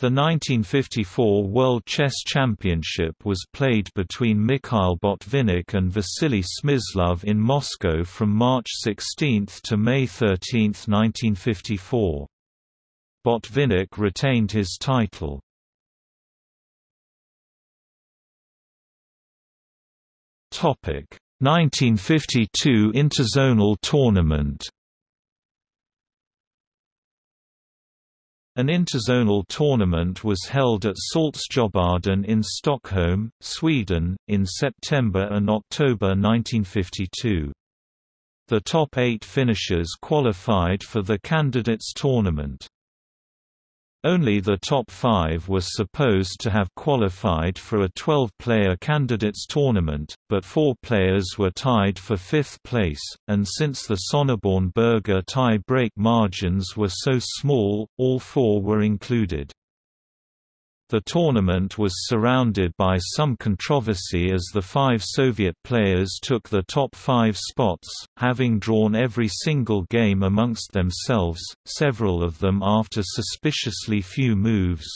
The 1954 World Chess Championship was played between Mikhail Botvinnik and Vasily Smyslov in Moscow from March 16 to May 13, 1954. Botvinnik retained his title. Topic 1952 Interzonal Tournament An interzonal tournament was held at Saltsjöbaden in Stockholm, Sweden, in September and October 1952. The top eight finishers qualified for the candidates tournament. Only the top five were supposed to have qualified for a 12-player candidates tournament, but four players were tied for fifth place, and since the Sonneborn-Berger tie-break margins were so small, all four were included. The tournament was surrounded by some controversy as the five Soviet players took the top five spots, having drawn every single game amongst themselves, several of them after suspiciously few moves.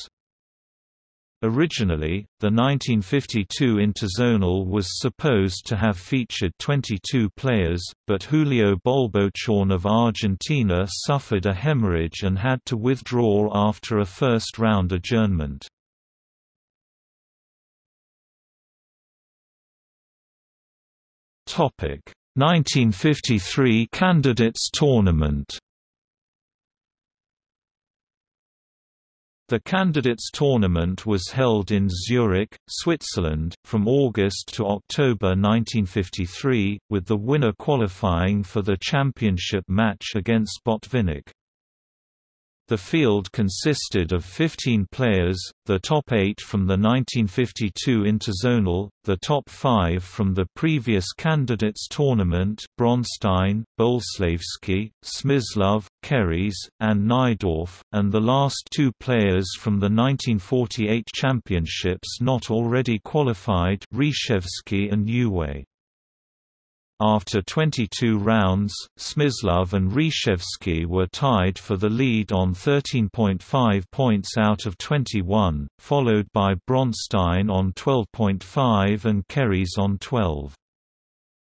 Originally, the 1952 Interzonal was supposed to have featured 22 players, but Julio Bolbochán of Argentina suffered a hemorrhage and had to withdraw after a first-round adjournment. Topic 1953 Candidates Tournament The Candidates Tournament was held in Zurich, Switzerland, from August to October 1953, with the winner qualifying for the championship match against Botvinnik. The field consisted of 15 players, the top eight from the 1952 Interzonal, the top five from the previous candidates tournament Bronstein, Boleslavsky, Smyslov, Keres, and Najdorf, and the last two players from the 1948 championships not already qualified Reshevsky and Euwe. After 22 rounds, Smyslov and Reshevsky were tied for the lead on 13.5 points out of 21, followed by Bronstein on 12.5 and Keres on 12.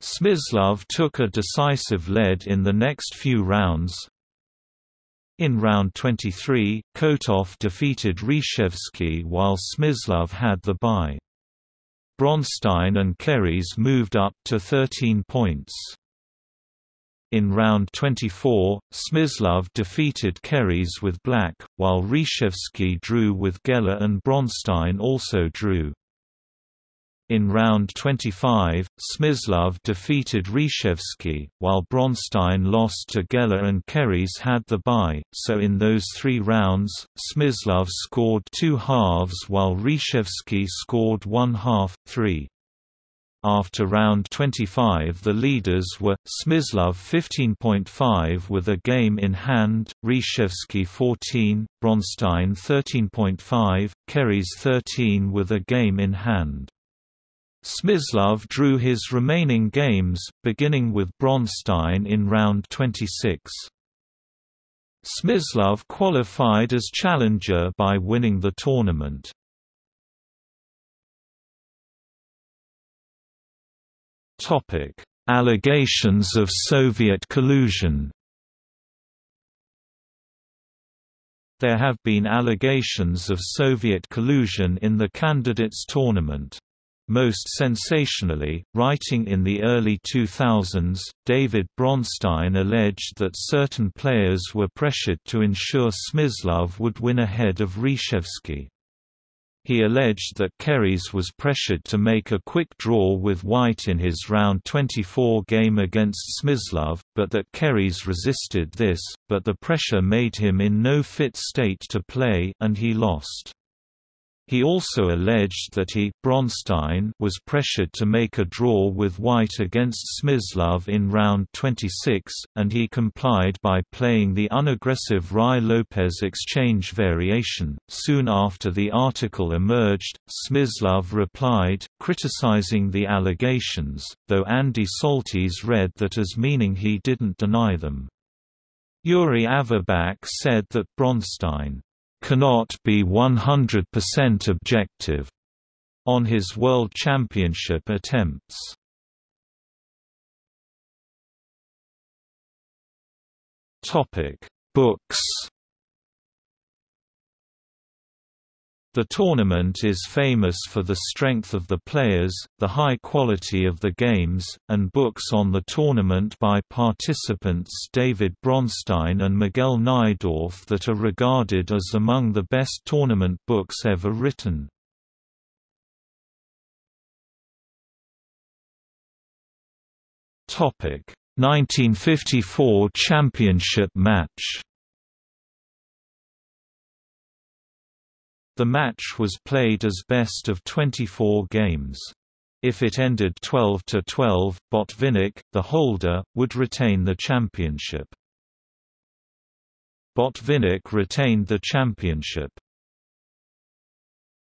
Smyslov took a decisive lead in the next few rounds. In round 23, Kotov defeated Reshevsky while Smyslov had the bye. Bronstein and Keres moved up to 13 points. In round 24, Smyslov defeated Keres with black, while Reshevsky drew with Geller and Bronstein also drew. In round 25, Smyslov defeated Reshevsky, while Bronstein lost to Geller and Keres had the bye, so in those three rounds, Smyslov scored two halves while Reshevsky scored one half, three. After round 25 the leaders were, Smyslov 15.5 with a game in hand, Reshevsky 14, Bronstein 13.5, Keres 13 with a game in hand. Smyslov drew his remaining games, beginning with Bronstein in round 26. Smyslov qualified as challenger by winning the tournament. Allegations of Soviet collusion There have been allegations of Soviet collusion in the candidates tournament. Most sensationally, writing in the early 2000s, David Bronstein alleged that certain players were pressured to ensure Smyslov would win ahead of Reshevsky. He alleged that Keres was pressured to make a quick draw with White in his round 24 game against Smyslov, but that Keres resisted this, but the pressure made him in no fit state to play and he lost. He also alleged that he Bronstein was pressured to make a draw with White against Smyslov in round 26, and he complied by playing the unaggressive Ruy-Lopez exchange variation. Soon after the article emerged, Smyslov replied, criticizing the allegations, though Andy Soltis read that as meaning he didn't deny them. Yuri Averbakh said that Bronstein cannot be 100% objective on his World Championship attempts. Topic: Books. The tournament is famous for the strength of the players, the high quality of the games, and books on the tournament by participants David Bronstein and Miguel Najdorf that are regarded as among the best tournament books ever written. Topic 1954 championship match The match was played as best of 24 games. If it ended 12–12, Botvinnik, the holder, would retain the championship. Botvinnik retained the championship.